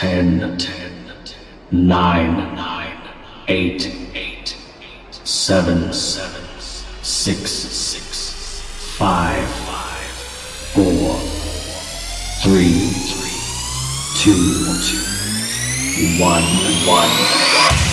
10, 10, 9, 9, 8, 8, 7, 7, 6, 6, 5, 5, 4, 3, 3, 2, 1, 1. 1.